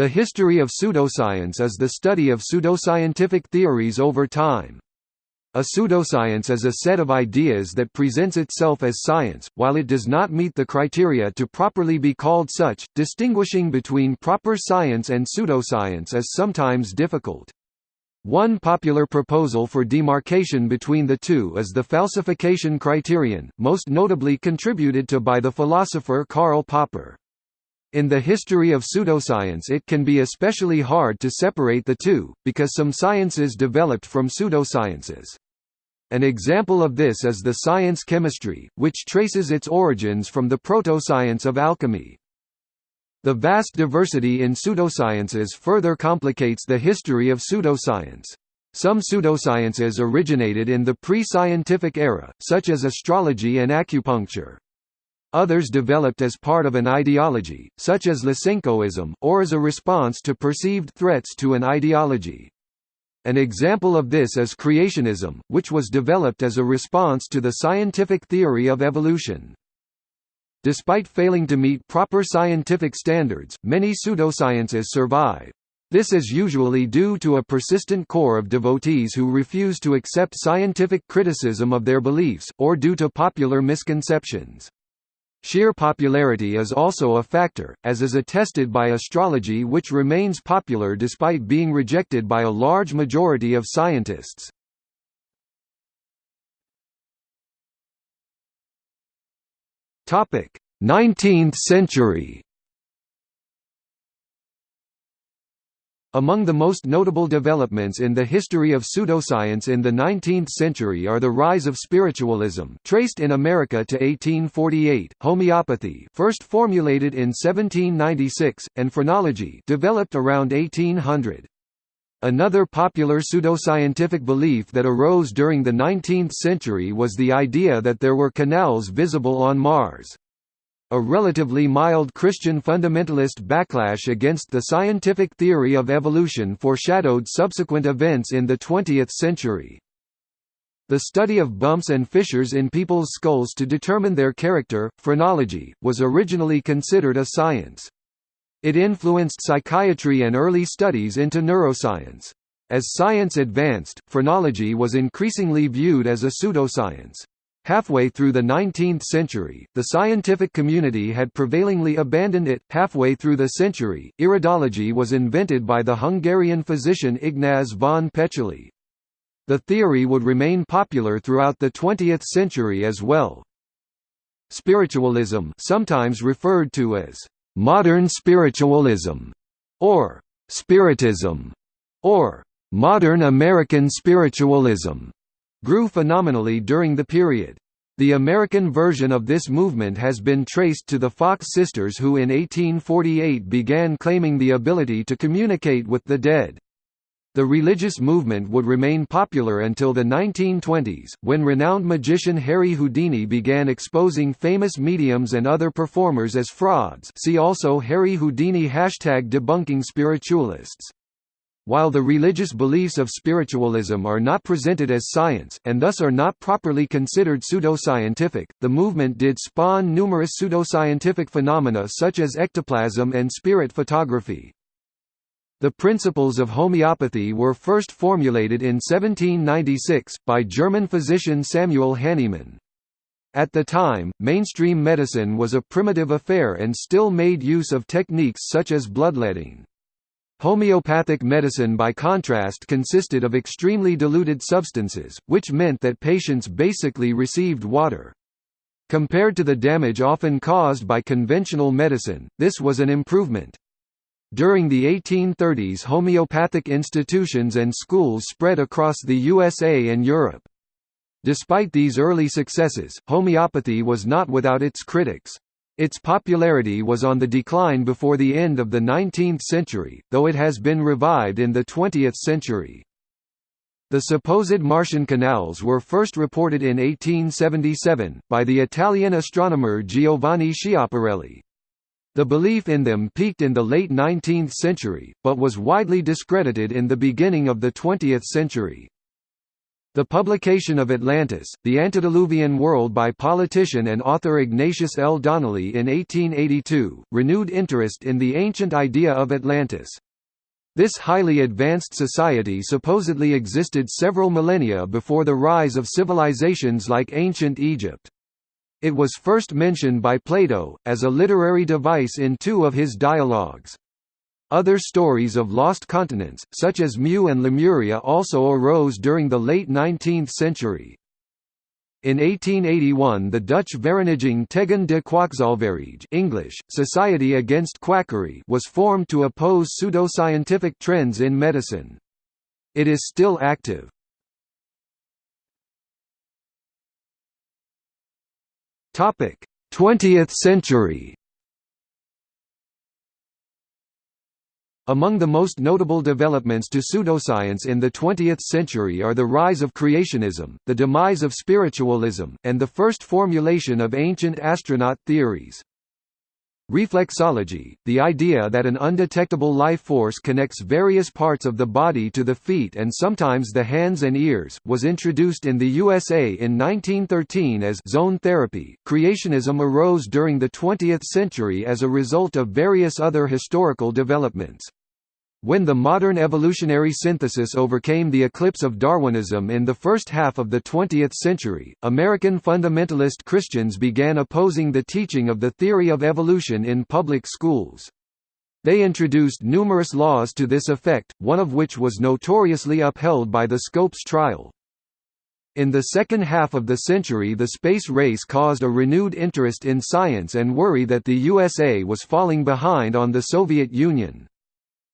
The history of pseudoscience is the study of pseudoscientific theories over time. A pseudoscience is a set of ideas that presents itself as science, while it does not meet the criteria to properly be called such. Distinguishing between proper science and pseudoscience is sometimes difficult. One popular proposal for demarcation between the two is the falsification criterion, most notably contributed to by the philosopher Karl Popper. In the history of pseudoscience it can be especially hard to separate the two, because some sciences developed from pseudosciences. An example of this is the science chemistry, which traces its origins from the proto-science of alchemy. The vast diversity in pseudosciences further complicates the history of pseudoscience. Some pseudosciences originated in the pre-scientific era, such as astrology and acupuncture. Others developed as part of an ideology, such as Lysenkoism, or as a response to perceived threats to an ideology. An example of this is creationism, which was developed as a response to the scientific theory of evolution. Despite failing to meet proper scientific standards, many pseudosciences survive. This is usually due to a persistent core of devotees who refuse to accept scientific criticism of their beliefs, or due to popular misconceptions. Sheer popularity is also a factor, as is attested by astrology which remains popular despite being rejected by a large majority of scientists. Topic: 19th century. Among the most notable developments in the history of pseudoscience in the 19th century are the rise of spiritualism traced in America to 1848, homeopathy first formulated in 1796, and phrenology developed around 1800. Another popular pseudoscientific belief that arose during the 19th century was the idea that there were canals visible on Mars. A relatively mild Christian fundamentalist backlash against the scientific theory of evolution foreshadowed subsequent events in the 20th century. The study of bumps and fissures in people's skulls to determine their character, phrenology, was originally considered a science. It influenced psychiatry and early studies into neuroscience. As science advanced, phrenology was increasingly viewed as a pseudoscience. Halfway through the 19th century, the scientific community had prevailingly abandoned it. Halfway through the century, iridology was invented by the Hungarian physician Ignaz von Péczely. The theory would remain popular throughout the 20th century as well. Spiritualism, sometimes referred to as modern spiritualism, or spiritism, or modern American spiritualism, grew phenomenally during the period. The American version of this movement has been traced to the Fox sisters who in 1848 began claiming the ability to communicate with the dead. The religious movement would remain popular until the 1920s, when renowned magician Harry Houdini began exposing famous mediums and other performers as frauds see also Harry Houdini hashtag debunking spiritualists. While the religious beliefs of spiritualism are not presented as science, and thus are not properly considered pseudoscientific, the movement did spawn numerous pseudoscientific phenomena such as ectoplasm and spirit photography. The principles of homeopathy were first formulated in 1796, by German physician Samuel Hahnemann. At the time, mainstream medicine was a primitive affair and still made use of techniques such as bloodletting. Homeopathic medicine by contrast consisted of extremely diluted substances, which meant that patients basically received water. Compared to the damage often caused by conventional medicine, this was an improvement. During the 1830s homeopathic institutions and schools spread across the USA and Europe. Despite these early successes, homeopathy was not without its critics. Its popularity was on the decline before the end of the 19th century, though it has been revived in the 20th century. The supposed Martian canals were first reported in 1877, by the Italian astronomer Giovanni Schiaparelli. The belief in them peaked in the late 19th century, but was widely discredited in the beginning of the 20th century. The publication of Atlantis, the Antediluvian World by politician and author Ignatius L. Donnelly in 1882, renewed interest in the ancient idea of Atlantis. This highly advanced society supposedly existed several millennia before the rise of civilizations like ancient Egypt. It was first mentioned by Plato, as a literary device in two of his dialogues. Other stories of lost continents, such as Mu and Lemuria also arose during the late 19th century. In 1881 the Dutch Vereniging tegen de Kwakzalverij English, Society Against Quackery was formed to oppose pseudoscientific trends in medicine. It is still active. Topic: 20th century. Among the most notable developments to pseudoscience in the 20th century are the rise of creationism, the demise of spiritualism, and the first formulation of ancient astronaut theories. Reflexology, the idea that an undetectable life force connects various parts of the body to the feet and sometimes the hands and ears, was introduced in the USA in 1913 as zone therapy. Creationism arose during the 20th century as a result of various other historical developments. When the modern evolutionary synthesis overcame the eclipse of Darwinism in the first half of the 20th century, American fundamentalist Christians began opposing the teaching of the theory of evolution in public schools. They introduced numerous laws to this effect, one of which was notoriously upheld by the Scopes trial. In the second half of the century the space race caused a renewed interest in science and worry that the USA was falling behind on the Soviet Union.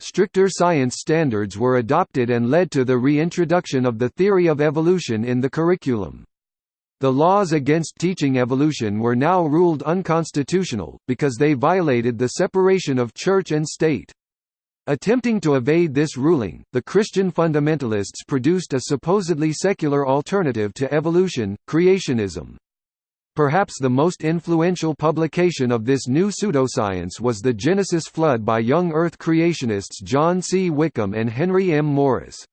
Stricter science standards were adopted and led to the reintroduction of the theory of evolution in the curriculum. The laws against teaching evolution were now ruled unconstitutional, because they violated the separation of church and state. Attempting to evade this ruling, the Christian fundamentalists produced a supposedly secular alternative to evolution, creationism. Perhaps the most influential publication of this new pseudoscience was The Genesis Flood by young Earth creationists John C. Whitcomb and Henry M. Morris.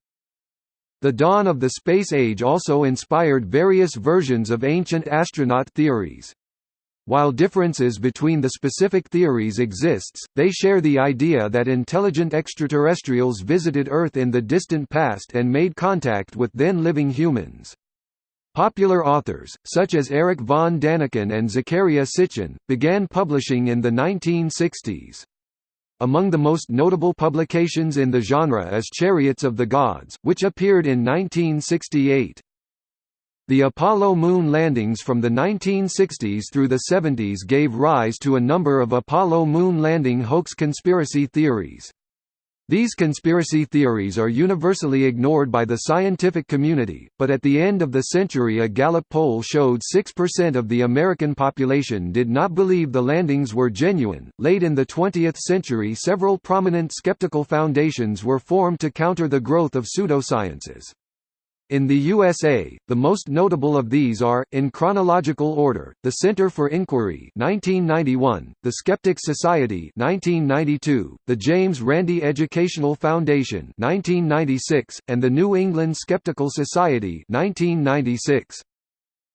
The dawn of the space age also inspired various versions of ancient astronaut theories. While differences between the specific theories exists, they share the idea that intelligent extraterrestrials visited Earth in the distant past and made contact with then-living humans. Popular authors, such as Erich von Daniken and Zecharia Sitchin, began publishing in the 1960s. Among the most notable publications in the genre is Chariots of the Gods, which appeared in 1968. The Apollo moon landings from the 1960s through the 70s gave rise to a number of Apollo moon landing hoax conspiracy theories. These conspiracy theories are universally ignored by the scientific community, but at the end of the century a Gallup poll showed 6% of the American population did not believe the landings were genuine. Late in the 20th century, several prominent skeptical foundations were formed to counter the growth of pseudosciences. In the USA, the most notable of these are, in chronological order, the Center for Inquiry 1991, the Skeptics Society 1992, the James Randi Educational Foundation 1996, and the New England Skeptical Society 1996.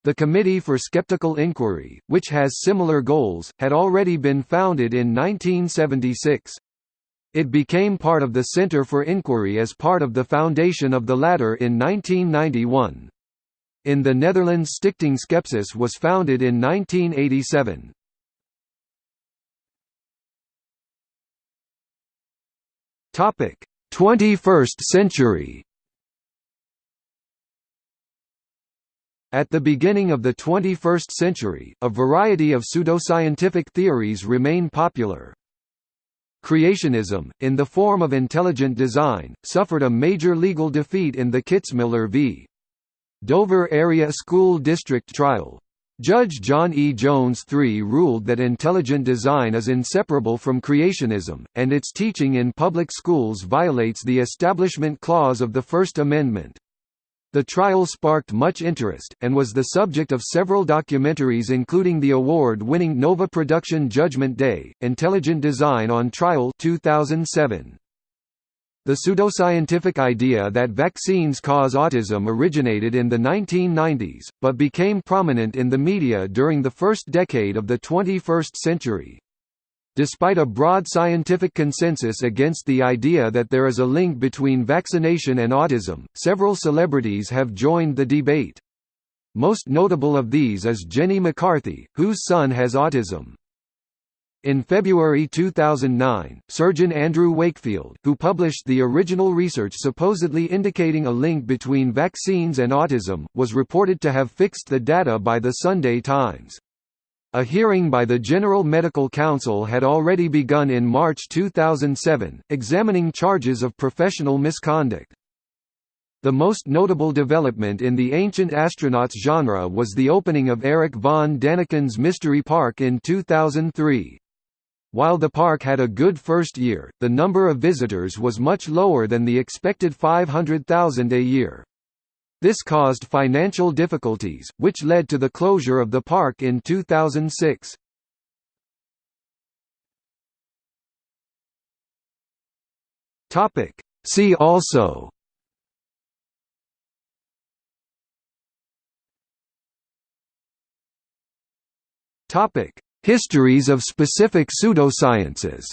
The Committee for Skeptical Inquiry, which has similar goals, had already been founded in 1976. It became part of the Center for Inquiry as part of the foundation of the latter in 1991. In the Netherlands Stichting Skepsis was founded in 1987. Topic: 21st century. At the beginning of the 21st century, a variety of pseudoscientific theories remain popular. Creationism, in the form of intelligent design, suffered a major legal defeat in the Kitzmiller v. Dover Area School District trial. Judge John E. Jones III ruled that intelligent design is inseparable from creationism, and its teaching in public schools violates the Establishment Clause of the First Amendment. The trial sparked much interest, and was the subject of several documentaries including the award-winning Nova production Judgment Day, Intelligent Design on Trial 2007. The pseudoscientific idea that vaccines cause autism originated in the 1990s, but became prominent in the media during the first decade of the 21st century. Despite a broad scientific consensus against the idea that there is a link between vaccination and autism, several celebrities have joined the debate. Most notable of these is Jenny McCarthy, whose son has autism. In February 2009, surgeon Andrew Wakefield, who published the original research supposedly indicating a link between vaccines and autism, was reported to have fixed the data by the Sunday Times. A hearing by the General Medical Council had already begun in March 2007, examining charges of professional misconduct. The most notable development in the Ancient Astronauts genre was the opening of Erich von Daniken's Mystery Park in 2003. While the park had a good first year, the number of visitors was much lower than the expected 500,000 a year. This caused financial difficulties, which led to the closure of the park in 2006. See also. Topic. Histories of specific pseudosciences.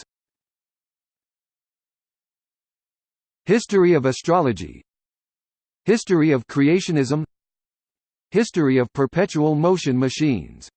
History of astrology History of creationism. History of perpetual motion machines